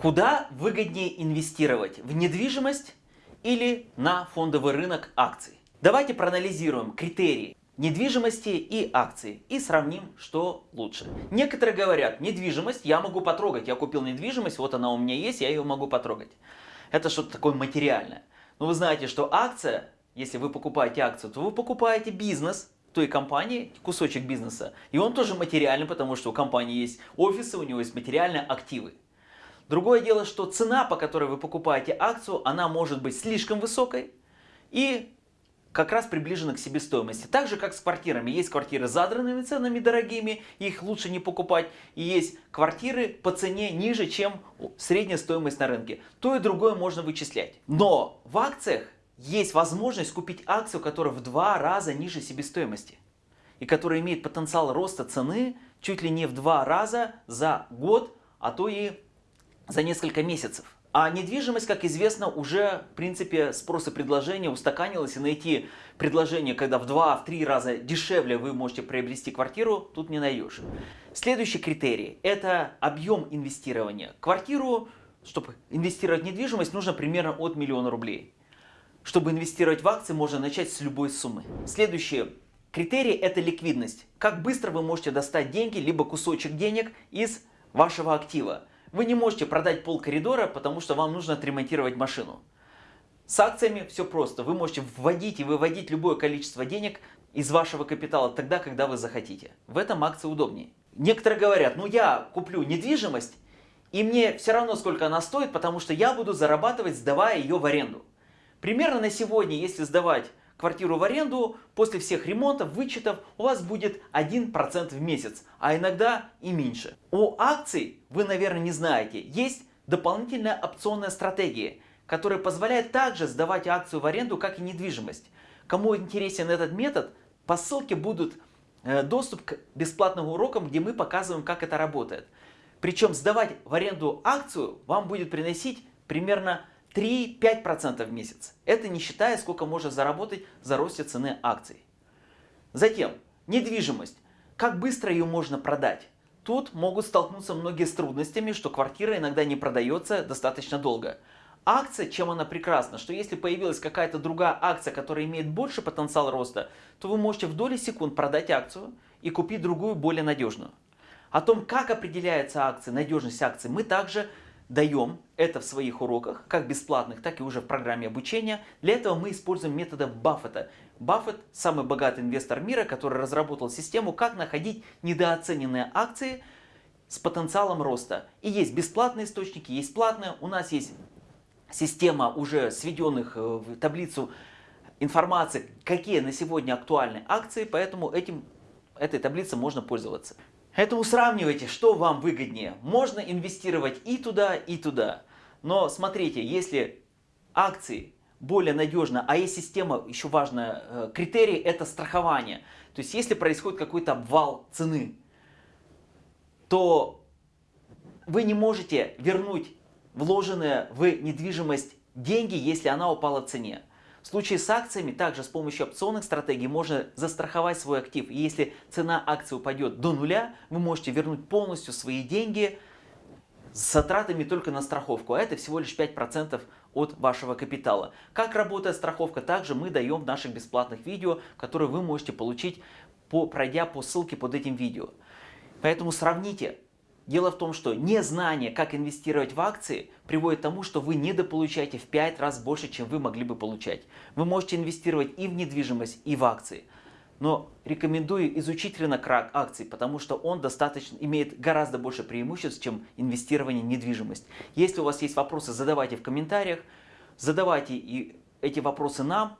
Куда выгоднее инвестировать? В недвижимость или на фондовый рынок акций? Давайте проанализируем критерии недвижимости и акции и сравним, что лучше. Некоторые говорят, недвижимость я могу потрогать. Я купил недвижимость, вот она у меня есть, я ее могу потрогать. Это что-то такое материальное. Но вы знаете, что акция, если вы покупаете акцию, то вы покупаете бизнес той компании, кусочек бизнеса. И он тоже материальный, потому что у компании есть офисы, у него есть материальные активы. Другое дело, что цена, по которой вы покупаете акцию, она может быть слишком высокой и как раз приближена к себестоимости. Так же, как с квартирами. Есть квартиры с задранными ценами дорогими, их лучше не покупать. И есть квартиры по цене ниже, чем средняя стоимость на рынке. То и другое можно вычислять. Но в акциях есть возможность купить акцию, которая в два раза ниже себестоимости. И которая имеет потенциал роста цены чуть ли не в два раза за год, а то и за несколько месяцев. А недвижимость, как известно, уже в принципе спрос и предложение устаканилось. И найти предложение, когда в 2-3 раза дешевле вы можете приобрести квартиру, тут не найдешь. Следующий критерий – это объем инвестирования. Квартиру, чтобы инвестировать в недвижимость, нужно примерно от миллиона рублей. Чтобы инвестировать в акции, можно начать с любой суммы. Следующий критерий – это ликвидность. Как быстро вы можете достать деньги, либо кусочек денег из вашего актива. Вы не можете продать пол коридора, потому что вам нужно отремонтировать машину. С акциями все просто. Вы можете вводить и выводить любое количество денег из вашего капитала тогда, когда вы захотите. В этом акции удобнее. Некоторые говорят, ну я куплю недвижимость, и мне все равно сколько она стоит, потому что я буду зарабатывать, сдавая ее в аренду. Примерно на сегодня, если сдавать квартиру в аренду, после всех ремонтов, вычетов у вас будет 1% в месяц, а иногда и меньше. У акций, вы наверное не знаете, есть дополнительная опционная стратегия, которая позволяет также сдавать акцию в аренду, как и недвижимость. Кому интересен этот метод, по ссылке будут э, доступ к бесплатным урокам, где мы показываем, как это работает. Причем сдавать в аренду акцию вам будет приносить примерно 3-5% в месяц. Это не считая, сколько можно заработать за росте цены акций. Затем, недвижимость. Как быстро ее можно продать? Тут могут столкнуться многие с трудностями, что квартира иногда не продается достаточно долго. Акция, чем она прекрасна, что если появилась какая-то другая акция, которая имеет больше потенциал роста, то вы можете в доли секунд продать акцию и купить другую, более надежную. О том, как определяется акция, надежность акции, мы также даем это в своих уроках, как бесплатных, так и уже в программе обучения. Для этого мы используем методы Баффета. Баффет – самый богатый инвестор мира, который разработал систему, как находить недооцененные акции с потенциалом роста. И есть бесплатные источники, есть платные. У нас есть система уже сведенных э, в таблицу информации, какие на сегодня актуальны акции, поэтому этим, этой таблицей можно пользоваться. Поэтому сравнивайте, что вам выгоднее. Можно инвестировать и туда, и туда. Но смотрите, если акции более надежно, а есть система, еще важная, э, критерий это страхование. То есть если происходит какой-то обвал цены, то вы не можете вернуть вложенные в недвижимость деньги, если она упала в цене. В случае с акциями также с помощью опционных стратегий можно застраховать свой актив. И если цена акции упадет до нуля, вы можете вернуть полностью свои деньги с затратами только на страховку. А это всего лишь 5% от вашего капитала. Как работает страховка, также мы даем в наших бесплатных видео, которые вы можете получить, по, пройдя по ссылке под этим видео. Поэтому сравните Дело в том, что незнание, как инвестировать в акции, приводит к тому, что вы недополучаете в 5 раз больше, чем вы могли бы получать. Вы можете инвестировать и в недвижимость, и в акции. Но рекомендую изучить рынок акций, потому что он достаточно имеет гораздо больше преимуществ, чем инвестирование в недвижимость. Если у вас есть вопросы, задавайте в комментариях. Задавайте и эти вопросы нам,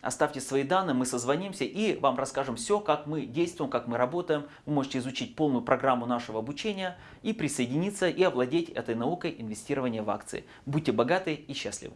Оставьте свои данные, мы созвонимся и вам расскажем все, как мы действуем, как мы работаем. Вы можете изучить полную программу нашего обучения и присоединиться и овладеть этой наукой инвестирования в акции. Будьте богаты и счастливы!